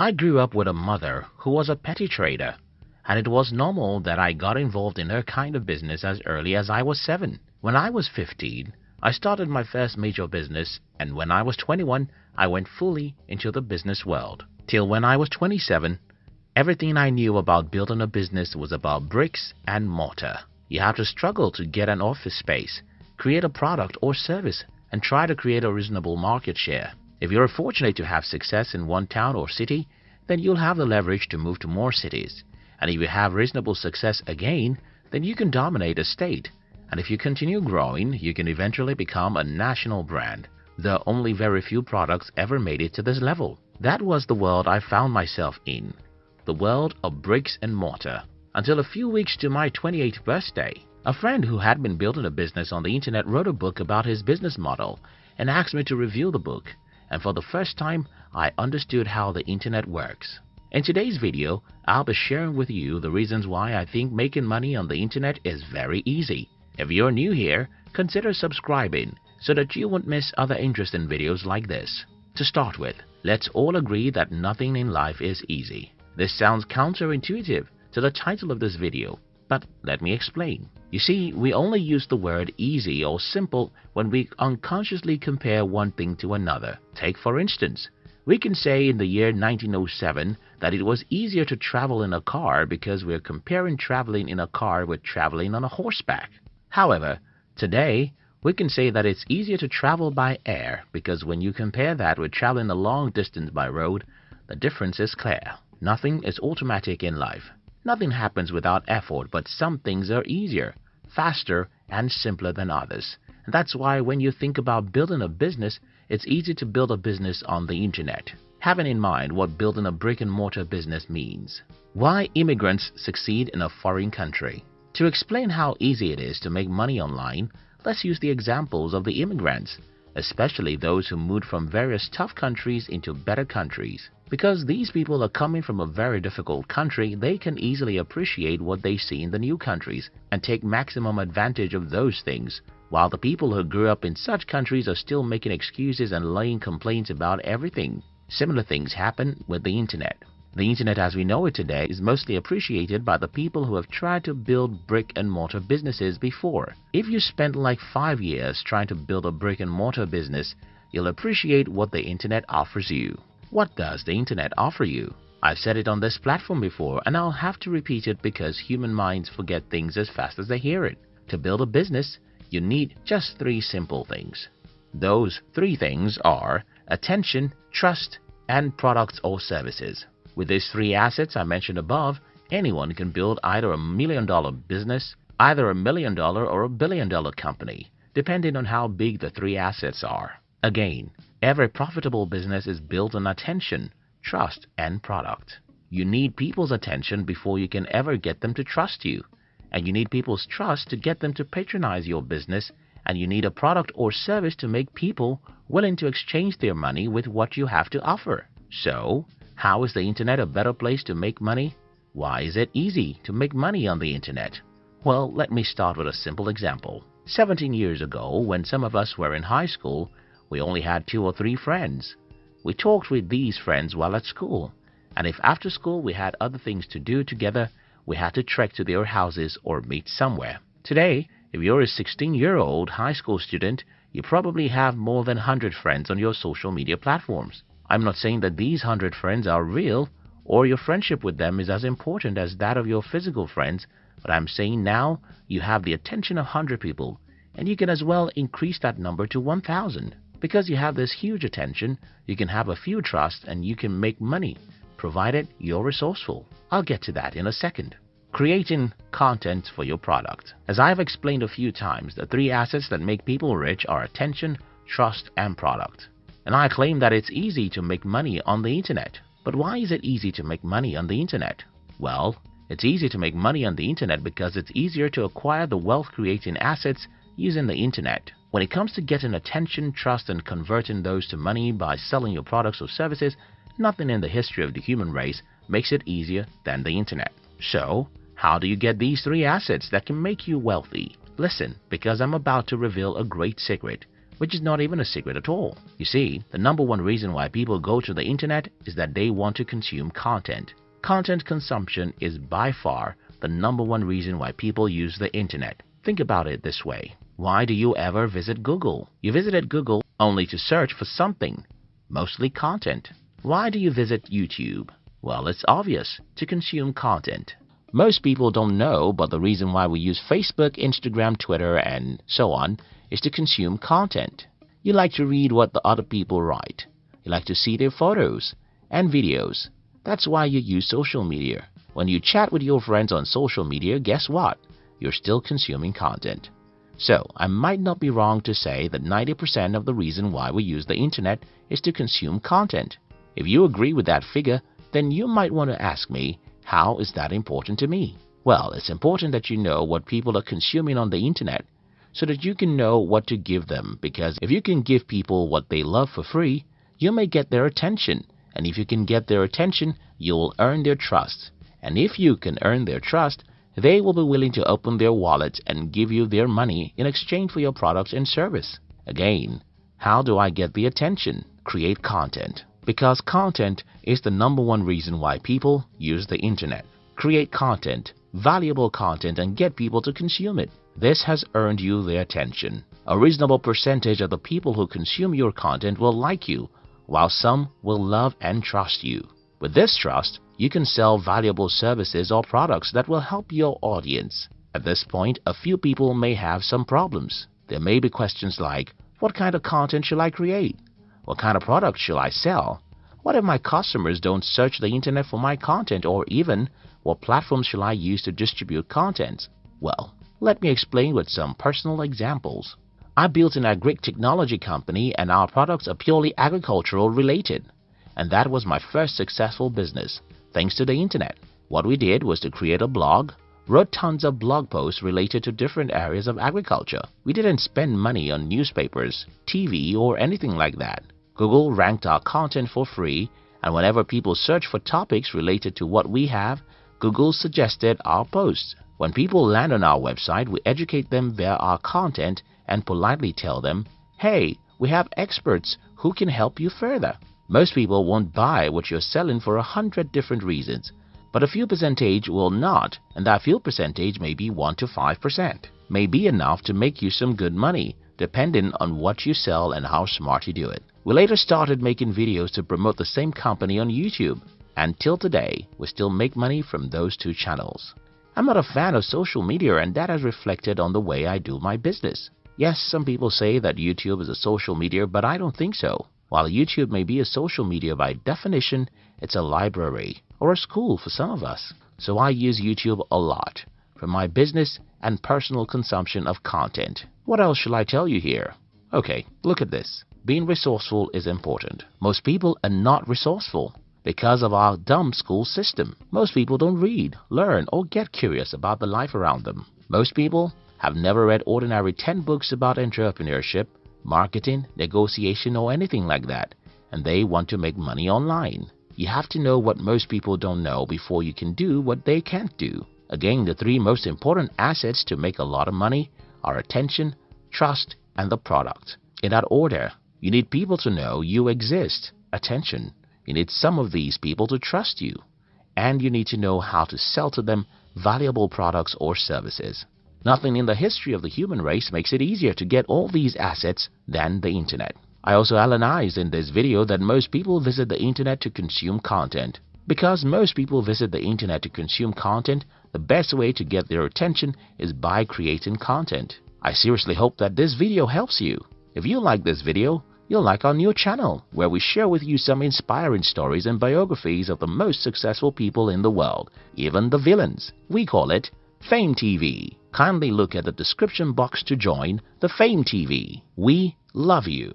I grew up with a mother who was a petty trader, and it was normal that I got involved in her kind of business as early as I was 7. When I was 15, I started my first major business, and when I was 21, I went fully into the business world. Till when I was 27, everything I knew about building a business was about bricks and mortar. You have to struggle to get an office space, create a product or service, and try to create a reasonable market share. If you're fortunate to have success in one town or city, then you'll have the leverage to move to more cities. And if you have reasonable success again, then you can dominate a state. And if you continue growing, you can eventually become a national brand. Though only very few products ever made it to this level. That was the world I found myself in. The world of bricks and mortar. Until a few weeks to my 28th birthday, a friend who had been building a business on the internet wrote a book about his business model and asked me to review the book and for the first time I understood how the internet works. In today's video, I'll be sharing with you the reasons why I think making money on the internet is very easy. If you're new here, consider subscribing so that you won't miss other interesting videos like this. To start with, let's all agree that nothing in life is easy. This sounds counterintuitive to the title of this video, but let me explain. You see, we only use the word easy or simple when we unconsciously compare one thing to another. Take for instance, we can say in the year 1907 that it was easier to travel in a car because we're comparing traveling in a car with traveling on a horseback. However, today we can say that it's easier to travel by air because when you compare that with traveling a long distance by road, the difference is clear. Nothing is automatic in life. Nothing happens without effort, but some things are easier, faster, and simpler than others. And that's why when you think about building a business, it's easy to build a business on the internet. Having in mind what building a brick and mortar business means. Why immigrants succeed in a foreign country. To explain how easy it is to make money online, let's use the examples of the immigrants, especially those who moved from various tough countries into better countries. Because these people are coming from a very difficult country, they can easily appreciate what they see in the new countries and take maximum advantage of those things, while the people who grew up in such countries are still making excuses and laying complaints about everything. Similar things happen with the internet. The internet as we know it today is mostly appreciated by the people who have tried to build brick and mortar businesses before. If you spent like 5 years trying to build a brick and mortar business, you'll appreciate what the internet offers you. What does the internet offer you? I've said it on this platform before and I'll have to repeat it because human minds forget things as fast as they hear it. To build a business, you need just three simple things. Those three things are attention, trust, and products or services. With these three assets I mentioned above, anyone can build either a million dollar business, either a million dollar or a billion dollar company, depending on how big the three assets are. Again, Every profitable business is built on attention, trust, and product. You need people's attention before you can ever get them to trust you. And you need people's trust to get them to patronize your business. And you need a product or service to make people willing to exchange their money with what you have to offer. So, how is the internet a better place to make money? Why is it easy to make money on the internet? Well, let me start with a simple example. 17 years ago, when some of us were in high school, we only had two or three friends. We talked with these friends while at school, and if after school we had other things to do together, we had to trek to their houses or meet somewhere. Today, if you're a 16-year-old high school student, you probably have more than 100 friends on your social media platforms. I'm not saying that these 100 friends are real or your friendship with them is as important as that of your physical friends, but I'm saying now you have the attention of 100 people and you can as well increase that number to 1,000. Because you have this huge attention, you can have a few trusts and you can make money, provided you're resourceful. I'll get to that in a second. Creating content for your product. As I've explained a few times, the three assets that make people rich are attention, trust, and product. And I claim that it's easy to make money on the internet. But why is it easy to make money on the internet? Well, it's easy to make money on the internet because it's easier to acquire the wealth creating assets using the internet. When it comes to getting attention, trust, and converting those to money by selling your products or services, nothing in the history of the human race makes it easier than the internet. So, how do you get these three assets that can make you wealthy? Listen, because I'm about to reveal a great secret, which is not even a secret at all. You see, the number one reason why people go to the internet is that they want to consume content. Content consumption is by far the number one reason why people use the internet. Think about it this way. Why do you ever visit Google? You visited Google only to search for something, mostly content. Why do you visit YouTube? Well, it's obvious, to consume content. Most people don't know, but the reason why we use Facebook, Instagram, Twitter, and so on is to consume content. You like to read what the other people write. You like to see their photos and videos. That's why you use social media. When you chat with your friends on social media, guess what? You're still consuming content. So, I might not be wrong to say that 90% of the reason why we use the internet is to consume content. If you agree with that figure, then you might want to ask me, how is that important to me? Well, it's important that you know what people are consuming on the internet so that you can know what to give them because if you can give people what they love for free, you may get their attention and if you can get their attention, you'll earn their trust. And if you can earn their trust, they will be willing to open their wallets and give you their money in exchange for your products and service. Again, how do I get the attention? Create content. Because content is the number one reason why people use the internet. Create content, valuable content and get people to consume it. This has earned you their attention. A reasonable percentage of the people who consume your content will like you, while some will love and trust you. With this trust, you can sell valuable services or products that will help your audience. At this point, a few people may have some problems. There may be questions like, what kind of content shall I create? What kind of product shall I sell? What if my customers don't search the internet for my content or even what platforms shall I use to distribute content? Well, let me explain with some personal examples. I built an agri technology company and our products are purely agricultural related. And that was my first successful business, thanks to the internet. What we did was to create a blog, wrote tons of blog posts related to different areas of agriculture. We didn't spend money on newspapers, TV, or anything like that. Google ranked our content for free, and whenever people search for topics related to what we have, Google suggested our posts. When people land on our website, we educate them via our content and politely tell them, hey, we have experts who can help you further. Most people won't buy what you're selling for a hundred different reasons, but a few percentage will not, and that few percentage may be 1 to 5%, may be enough to make you some good money, depending on what you sell and how smart you do it. We later started making videos to promote the same company on YouTube, and till today, we still make money from those two channels. I'm not a fan of social media and that has reflected on the way I do my business. Yes, some people say that YouTube is a social media, but I don't think so. While YouTube may be a social media by definition, it's a library or a school for some of us. So I use YouTube a lot for my business and personal consumption of content. What else shall I tell you here? Okay, look at this. Being resourceful is important. Most people are not resourceful because of our dumb school system. Most people don't read, learn, or get curious about the life around them. Most people have never read ordinary 10 books about entrepreneurship, marketing, negotiation, or anything like that, and they want to make money online. You have to know what most people don't know before you can do what they can't do. Again, the three most important assets to make a lot of money are attention, trust, and the product. In that order, you need people to know you exist. Attention. You need some of these people to trust you. And you need to know how to sell to them valuable products or services. Nothing in the history of the human race makes it easier to get all these assets than the internet. I also analyzed in this video that most people visit the internet to consume content. Because most people visit the internet to consume content, the best way to get their attention is by creating content. I seriously hope that this video helps you. If you like this video, you'll like our new channel, where we share with you some inspiring stories and biographies of the most successful people in the world, even the villains. We call it Fame TV. Kindly look at the description box to join the Fame TV. We love you.